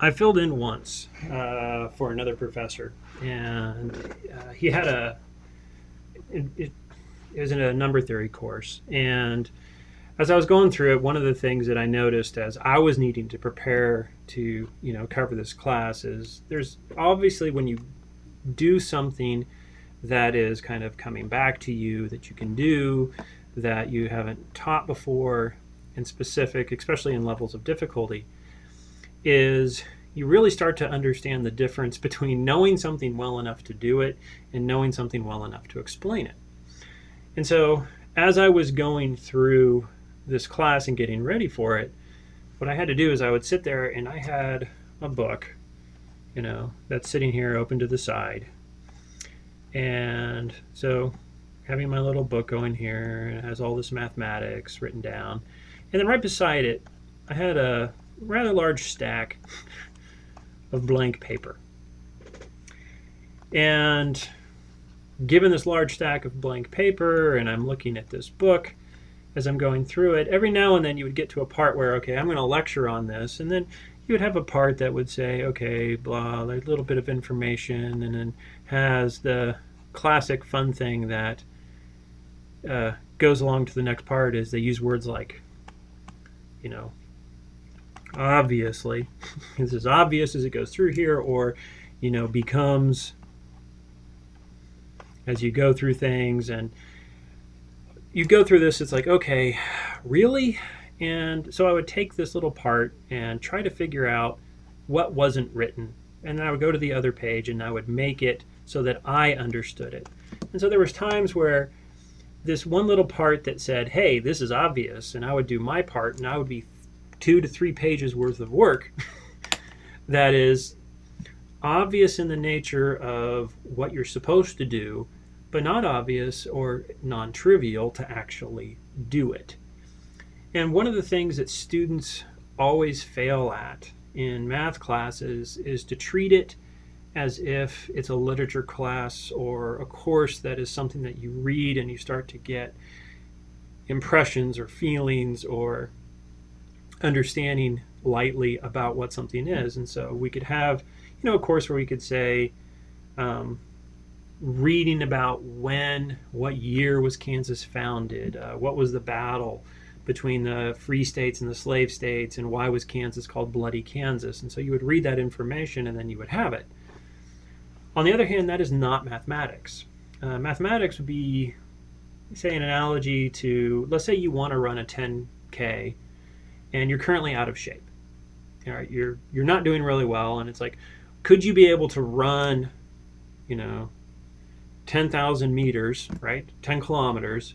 I filled in once uh, for another professor, and uh, he had a it, it, it was in a number theory course, and as I was going through it, one of the things that I noticed as I was needing to prepare to you know cover this class is there's obviously when you do something that is kind of coming back to you that you can do that you haven't taught before in specific, especially in levels of difficulty, is you really start to understand the difference between knowing something well enough to do it and knowing something well enough to explain it. And so as I was going through this class and getting ready for it, what I had to do is I would sit there and I had a book, you know, that's sitting here open to the side. And so having my little book going here, and it has all this mathematics written down. And then right beside it, I had a rather large stack of blank paper. And given this large stack of blank paper, and I'm looking at this book as I'm going through it, every now and then you would get to a part where, okay, I'm going to lecture on this, and then you would have a part that would say, okay, blah, a little bit of information, and then has the classic fun thing that uh, goes along to the next part is they use words like, you know, obviously. it's as obvious as it goes through here, or, you know, becomes as you go through things and you go through this, it's like, okay, really? And so I would take this little part and try to figure out what wasn't written. And then I would go to the other page and I would make it so that I understood it. And so there was times where this one little part that said, hey, this is obvious, and I would do my part, and I would be two to three pages worth of work that is obvious in the nature of what you're supposed to do, but not obvious or non trivial to actually do it. And one of the things that students always fail at in math classes is to treat it as if it's a literature class or a course that is something that you read and you start to get impressions or feelings or understanding lightly about what something is. And so we could have, you know, a course where we could say, um, reading about when, what year was Kansas founded, uh, what was the battle between the free states and the slave states, and why was Kansas called Bloody Kansas. And so you would read that information and then you would have it. On the other hand, that is not mathematics. Uh, mathematics would be, say, an analogy to, let's say you want to run a 10K and you're currently out of shape. All right, you're, you're not doing really well, and it's like, could you be able to run, you know, 10,000 meters, right, 10 kilometers,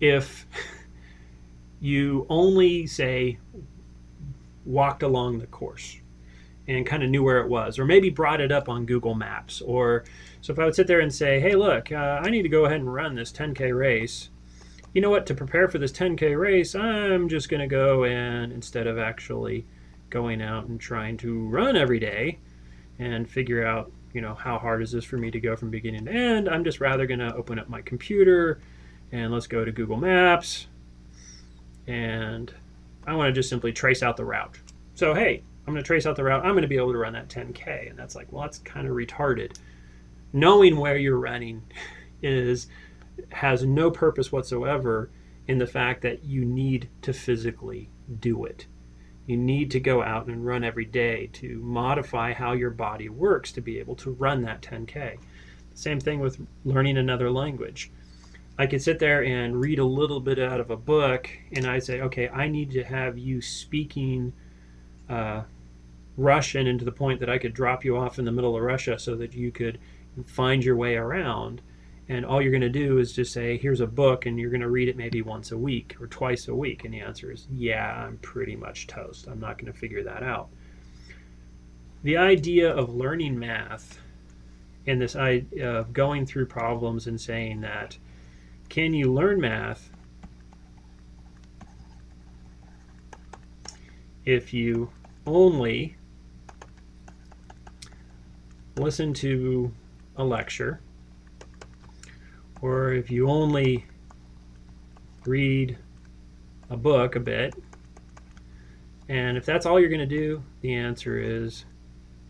if you only, say, walked along the course, and kind of knew where it was, or maybe brought it up on Google Maps. Or so if I would sit there and say, "Hey, look, uh, I need to go ahead and run this 10k race." You know what? To prepare for this 10k race, I'm just going to go and instead of actually going out and trying to run every day and figure out, you know, how hard is this for me to go from beginning to end, I'm just rather going to open up my computer and let's go to Google Maps and I want to just simply trace out the route. So, hey, I'm going to trace out the route. I'm going to be able to run that 10K. And that's like, well, that's kind of retarded. Knowing where you're running is has no purpose whatsoever in the fact that you need to physically do it. You need to go out and run every day to modify how your body works to be able to run that 10K. Same thing with learning another language. I could sit there and read a little bit out of a book and I say, okay, I need to have you speaking uh, Russian into the point that I could drop you off in the middle of Russia so that you could find your way around. And all you're going to do is just say, here's a book, and you're going to read it maybe once a week or twice a week. And the answer is, yeah, I'm pretty much toast. I'm not going to figure that out. The idea of learning math and this idea uh, of going through problems and saying that, can you learn math if you only listen to a lecture, or if you only read a book a bit, And if that's all you're going to do, the answer is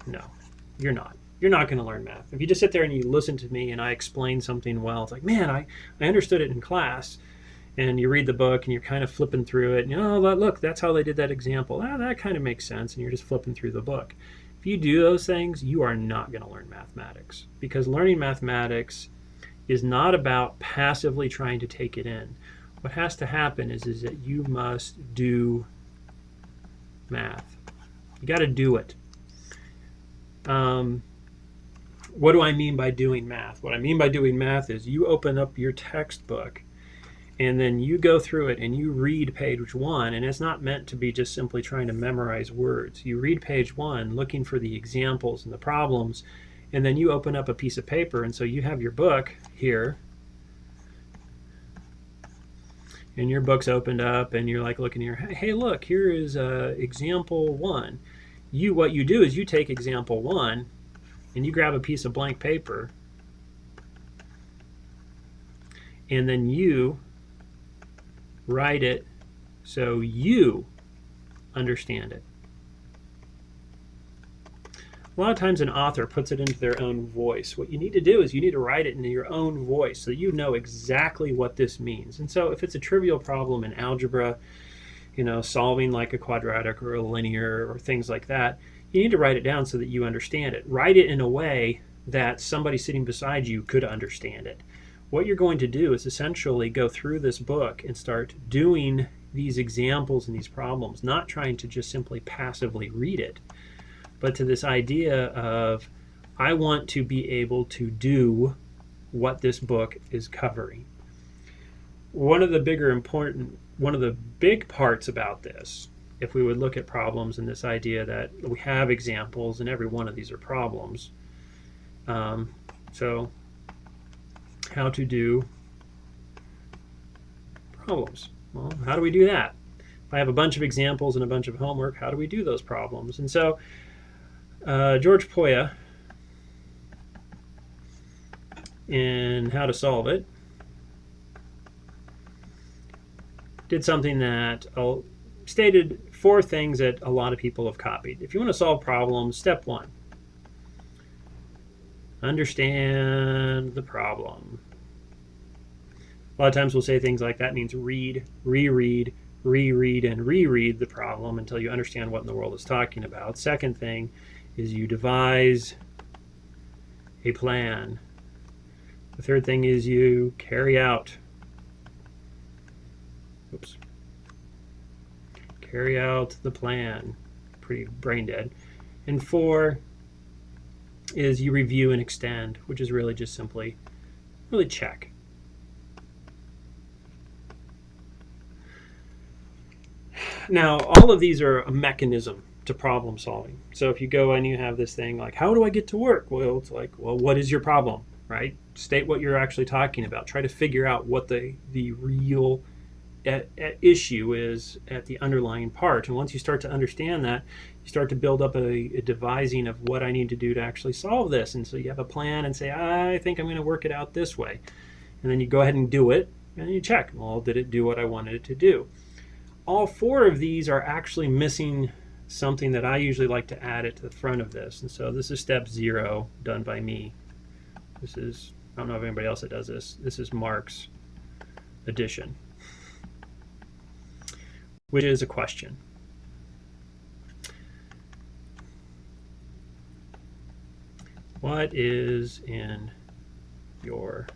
no, you're not. You're not going to learn math. If you just sit there and you listen to me and I explain something well, it's like, man, I, I understood it in class. And you read the book and you're kind of flipping through it. And, you know, oh, look, that's how they did that example. Ah, that kind of makes sense. And you're just flipping through the book. If you do those things, you are not going to learn mathematics. Because learning mathematics is not about passively trying to take it in. What has to happen is, is that you must do math. You got to do it. Um, what do I mean by doing math? What I mean by doing math is you open up your textbook and then you go through it and you read page one and it's not meant to be just simply trying to memorize words. You read page one looking for the examples and the problems and then you open up a piece of paper and so you have your book here and your book's opened up and you're like looking here hey look here is uh, example one you what you do is you take example one and you grab a piece of blank paper and then you write it so you understand it. A lot of times an author puts it into their own voice. What you need to do is you need to write it in your own voice so you know exactly what this means. And so if it's a trivial problem in algebra, you know, solving like a quadratic or a linear or things like that, you need to write it down so that you understand it. Write it in a way that somebody sitting beside you could understand it. What you're going to do is essentially go through this book and start doing these examples and these problems, not trying to just simply passively read it, but to this idea of I want to be able to do what this book is covering. One of the bigger important, one of the big parts about this if we would look at problems and this idea that we have examples and every one of these are problems. Um, so how to do problems. Well, how do we do that? If I have a bunch of examples and a bunch of homework, how do we do those problems? And so uh, George Pólya in How to Solve It did something that I'll stated four things that a lot of people have copied. If you want to solve problems, step one, understand the problem. A lot of times we'll say things like that means read, reread, reread, and reread the problem until you understand what in the world is talking about. Second thing is you devise a plan. The third thing is you carry out. Oops carry out the plan. Pretty brain dead. And four is you review and extend, which is really just simply really check. Now, all of these are a mechanism to problem solving. So if you go and you have this thing like, how do I get to work? Well, it's like, well, what is your problem, right? State what you're actually talking about. Try to figure out what the, the real at, at issue is at the underlying part. And once you start to understand that, you start to build up a, a, devising of what I need to do to actually solve this. And so you have a plan and say, I think I'm going to work it out this way. And then you go ahead and do it, and you check, well, did it do what I wanted it to do? All four of these are actually missing something that I usually like to add it to the front of this. And so this is step zero done by me. This is, I don't know if anybody else that does this. This is Mark's addition which is a question. What is in your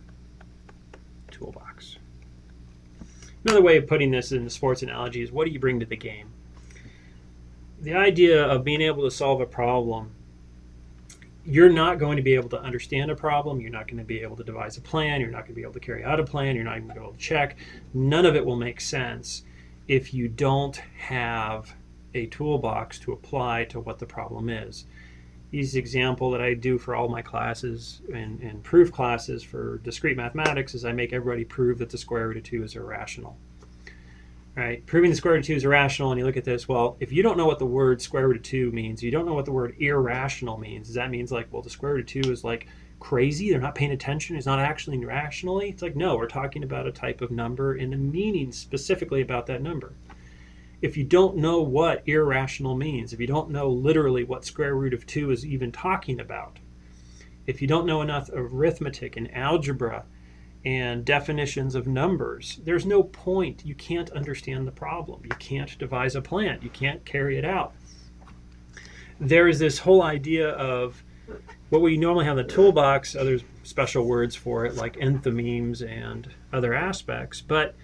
toolbox? Another way of putting this in the sports analogy is what do you bring to the game? The idea of being able to solve a problem you're not going to be able to understand a problem. You're not going to be able to devise a plan. You're not going to be able to carry out a plan. You're not even going to be able to check. None of it will make sense if you don't have a toolbox to apply to what the problem is. Easy example that I do for all my classes and, and proof classes for discrete mathematics is I make everybody prove that the square root of 2 is irrational. Right? Proving the square root of 2 is irrational, and you look at this, well, if you don't know what the word square root of 2 means, you don't know what the word irrational means, does that means like, well, the square root of 2 is like crazy, they're not paying attention, it's not actually rationally. It's like, no, we're talking about a type of number and the meaning specifically about that number. if you don't know what irrational means, if you don't know literally what square root of 2 is even talking about, if you don't know enough arithmetic and algebra and definitions of numbers, there's no point. You can't understand the problem. You can't devise a plan. You can't carry it out. There is this whole idea of what we normally have in the toolbox, other special words for it like enthymemes and other aspects, but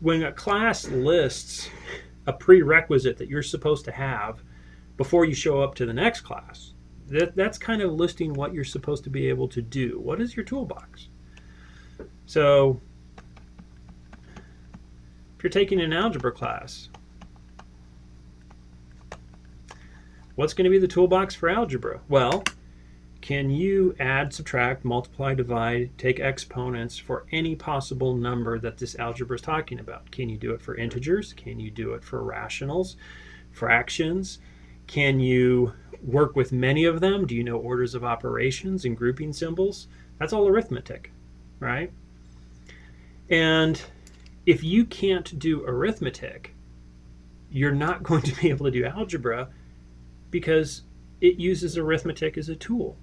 when a class lists a prerequisite that you're supposed to have before you show up to the next class, that, that's kind of listing what you're supposed to be able to do. What is your toolbox? So if you're taking an algebra class, what's going to be the toolbox for algebra? Well, can you add, subtract, multiply, divide, take exponents for any possible number that this algebra is talking about? Can you do it for integers? Can you do it for rationals, fractions? Can you work with many of them? Do you know orders of operations and grouping symbols? That's all arithmetic, right? And if you can't do arithmetic, you're not going to be able to do algebra because it uses arithmetic as a tool.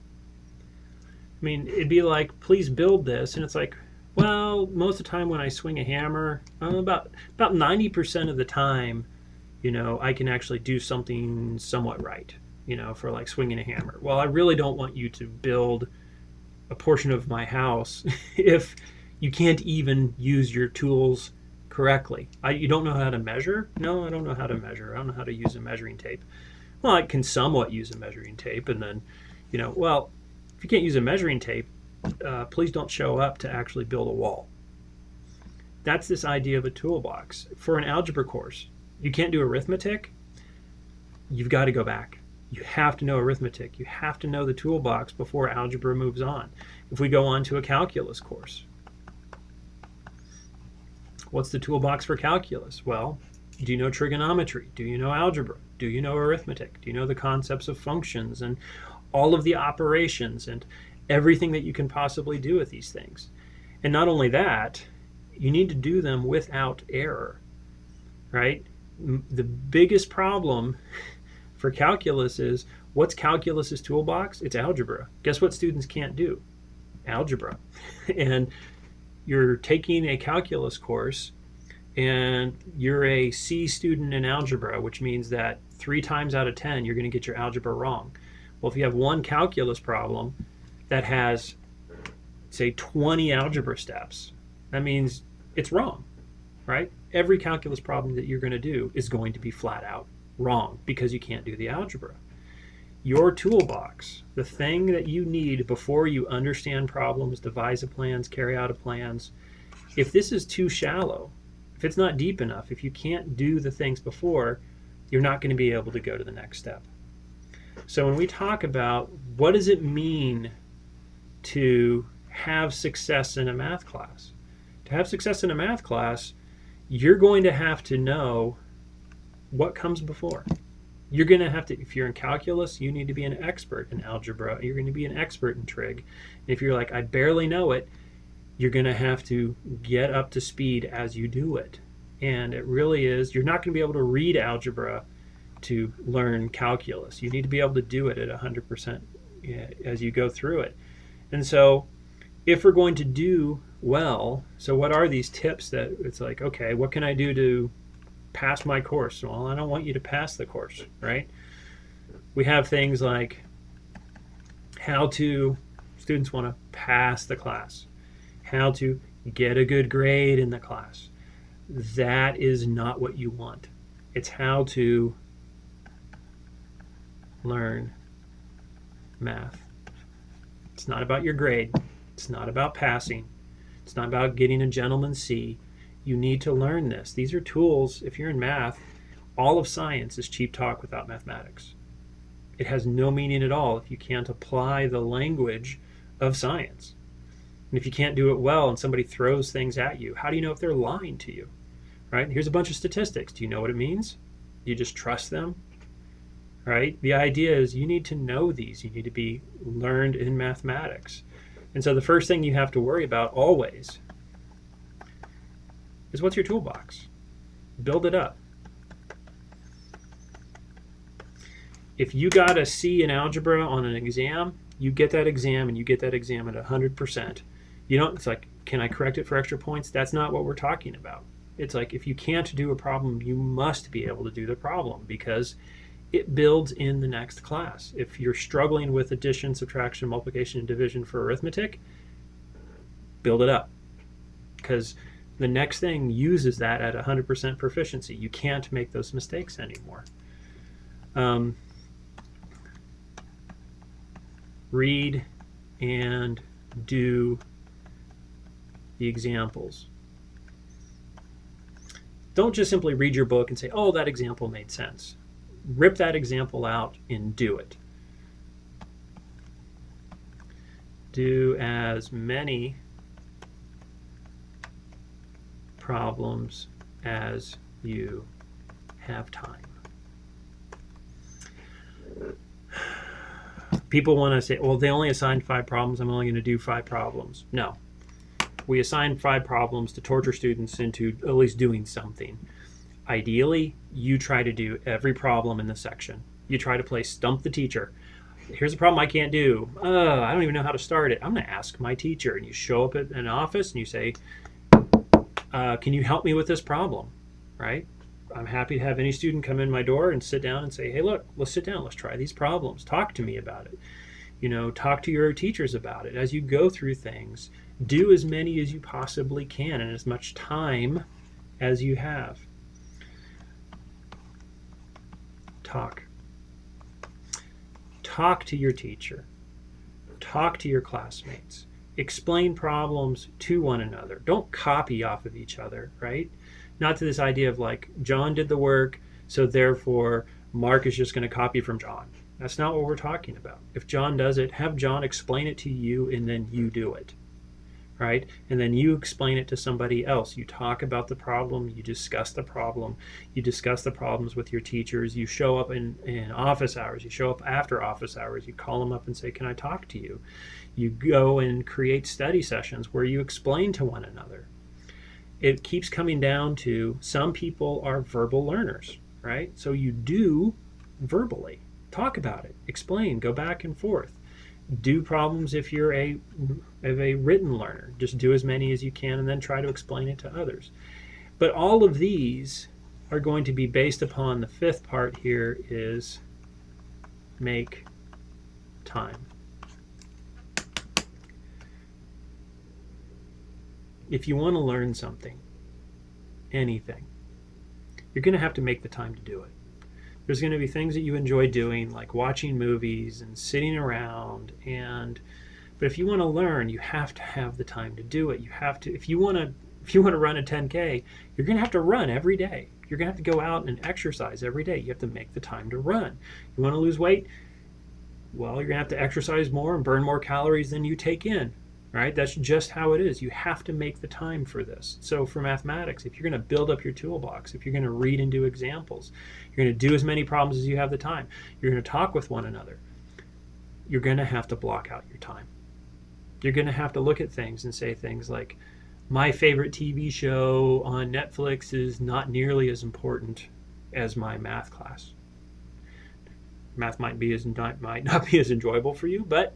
I mean, it'd be like, please build this, and it's like, well, most of the time when I swing a hammer, uh, about about 90% of the time, you know, I can actually do something somewhat right, you know, for like swinging a hammer. Well, I really don't want you to build a portion of my house if you can't even use your tools correctly. I, you don't know how to measure? No, I don't know how to measure. I don't know how to use a measuring tape. Well, I can somewhat use a measuring tape, and then, you know, well, if you can't use a measuring tape, uh, please don't show up to actually build a wall. That's this idea of a toolbox. For an algebra course, you can't do arithmetic, you've got to go back. You have to know arithmetic. You have to know the toolbox before algebra moves on. If we go on to a calculus course, what's the toolbox for calculus? Well, do you know trigonometry? Do you know algebra? Do you know arithmetic? Do you know the concepts of functions and all of the operations and everything that you can possibly do with these things. And not only that, you need to do them without error, right? The biggest problem for calculus is what's calculus's toolbox? It's algebra. Guess what students can't do? Algebra. and you're taking a calculus course and you're a C student in algebra, which means that three times out of 10, you're going to get your algebra wrong. Well, if you have one calculus problem that has, say, 20 algebra steps, that means it's wrong, right? Every calculus problem that you're going to do is going to be flat out wrong because you can't do the algebra. Your toolbox, the thing that you need before you understand problems, devise a plans, carry out a plans, if this is too shallow, if it's not deep enough, if you can't do the things before, you're not going to be able to go to the next step. So when we talk about what does it mean to have success in a math class, to have success in a math class, you're going to have to know what comes before. You're going to have to, if you're in calculus, you need to be an expert in algebra. You're going to be an expert in trig. If you're like, I barely know it, you're going to have to get up to speed as you do it. And it really is, you're not going to be able to read algebra to learn calculus. You need to be able to do it at 100% as you go through it. And so if we're going to do well, so what are these tips that it's like, okay, what can I do to pass my course? Well, I don't want you to pass the course, right? We have things like how to, students want to pass the class, how to get a good grade in the class. That is not what you want. It's how to learn math. It's not about your grade. It's not about passing. It's not about getting a gentleman's C. You need to learn this. These are tools. If you're in math, all of science is cheap talk without mathematics. It has no meaning at all if you can't apply the language of science. And if you can't do it well and somebody throws things at you, how do you know if they're lying to you? Right? Here's a bunch of statistics. Do you know what it means? Do you just trust them? right? The idea is you need to know these. You need to be learned in mathematics. And so the first thing you have to worry about always is what's your toolbox? Build it up. If you got a C in algebra on an exam, you get that exam and you get that exam at 100%. You don't, it's like, can I correct it for extra points? That's not what we're talking about. It's like if you can't do a problem, you must be able to do the problem because it builds in the next class. If you're struggling with addition, subtraction, multiplication, and division for arithmetic, build it up because the next thing uses that at 100% proficiency. You can't make those mistakes anymore. Um, read and do the examples. Don't just simply read your book and say, oh, that example made sense. Rip that example out and do it. Do as many problems as you have time. People want to say, well, they only assigned five problems. I'm only going to do five problems. No. We assign five problems to torture students into at least doing something. Ideally, you try to do every problem in the section. You try to play stump the teacher. Here's a problem I can't do. Uh, I don't even know how to start it. I'm going to ask my teacher. And you show up at an office and you say, uh, can you help me with this problem? Right? I'm happy to have any student come in my door and sit down and say, hey, look, let's sit down. Let's try these problems. Talk to me about it. You know, talk to your teachers about it. As you go through things, do as many as you possibly can in as much time as you have. Talk. Talk to your teacher. Talk to your classmates explain problems to one another. Don't copy off of each other, right? Not to this idea of like John did the work, so therefore Mark is just going to copy from John. That's not what we're talking about. If John does it, have John explain it to you and then you do it right? And then you explain it to somebody else. You talk about the problem, you discuss the problem, you discuss the problems with your teachers, you show up in, in office hours, you show up after office hours, you call them up and say, Can I talk to you? You go and create study sessions where you explain to one another. It keeps coming down to some people are verbal learners, right? So you do verbally talk about it, explain, go back and forth do problems if you're a, a written learner. Just do as many as you can and then try to explain it to others. But all of these are going to be based upon the fifth part here is make time. If you want to learn something, anything, you're going to have to make the time to do it. There's going to be things that you enjoy doing, like watching movies and sitting around. And but if you want to learn, you have to have the time to do it. You have to. If you want to, if you want to run a 10k, you're going to have to run every day. You're going to have to go out and exercise every day. You have to make the time to run. You want to lose weight? Well, you're going to have to exercise more and burn more calories than you take in right? That's just how it is. You have to make the time for this. So for mathematics, if you're going to build up your toolbox, if you're going to read and do examples, you're going to do as many problems as you have the time, you're going to talk with one another, you're going to have to block out your time. You're going to have to look at things and say things like, my favorite TV show on Netflix is not nearly as important as my math class. Math might be as might not be as enjoyable for you, but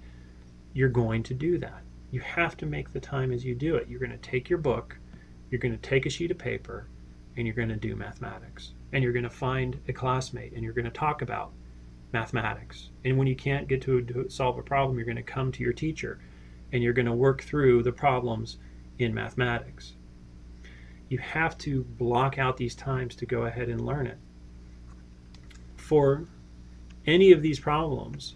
you're going to do that you have to make the time as you do it. You're going to take your book, you're going to take a sheet of paper, and you're going to do mathematics. And you're going to find a classmate and you're going to talk about mathematics. And when you can't get to, solve a problem, you're going to come to your teacher and you're going to work through the problems in mathematics. You have to block out these times to go ahead and learn it. For any of these problems,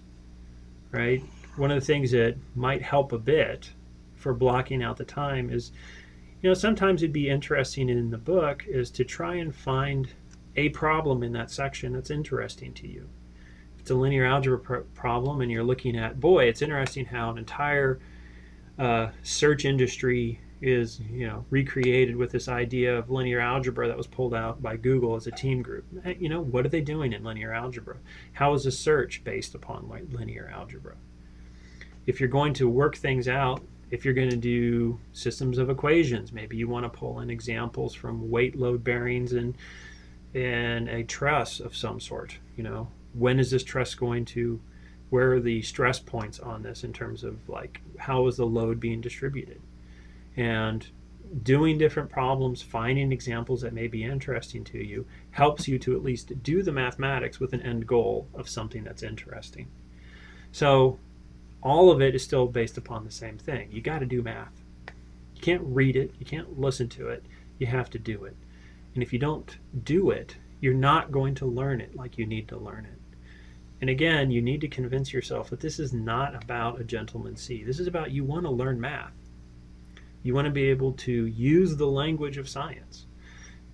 right, one of the things that might help a bit for blocking out the time is, you know, sometimes it'd be interesting in the book is to try and find a problem in that section that's interesting to you. If it's a linear algebra pr problem and you're looking at, boy, it's interesting how an entire uh, search industry is you know recreated with this idea of linear algebra that was pulled out by Google as a team group. You know, what are they doing in linear algebra? How is a search based upon like linear algebra? If you're going to work things out, if you're going to do systems of equations, maybe you want to pull in examples from weight load bearings and and a truss of some sort, you know, when is this truss going to where are the stress points on this in terms of like how is the load being distributed? And doing different problems finding examples that may be interesting to you helps you to at least do the mathematics with an end goal of something that's interesting. So all of it is still based upon the same thing you got to do math you can't read it you can't listen to it you have to do it and if you don't do it you're not going to learn it like you need to learn it and again, you need to convince yourself that this is not about a gentleman's C. This is about you want to learn math. You want to be able to use the language of science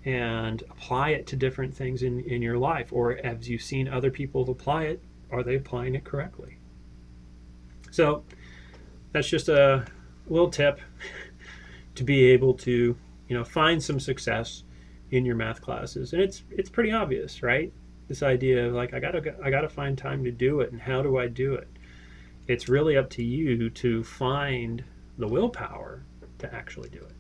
and apply it to different things in, in your life. Or as you've seen other people apply it, are they applying it correctly? So that's just a little tip to be able to, you know, find some success in your math classes. And it's it's pretty obvious, right? this idea of like I gotta I gotta find time to do it, and how do I do it? It's really up to you to find the willpower to actually do it.